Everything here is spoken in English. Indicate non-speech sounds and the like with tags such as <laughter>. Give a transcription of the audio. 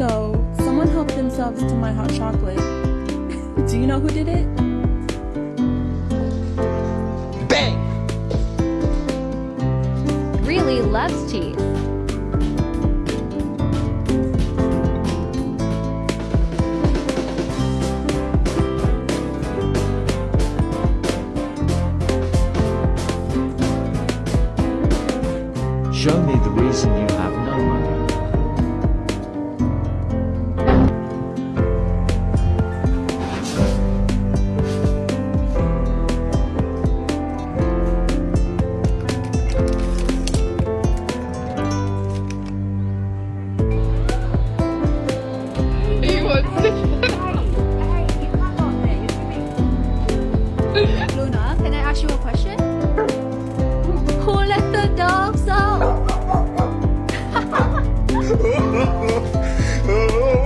So someone helped themselves to my hot chocolate. <laughs> Do you know who did it? Bang! Really loves cheese. Show me the reason you have Luna, can I ask you a question? Who let the dogs out? <laughs>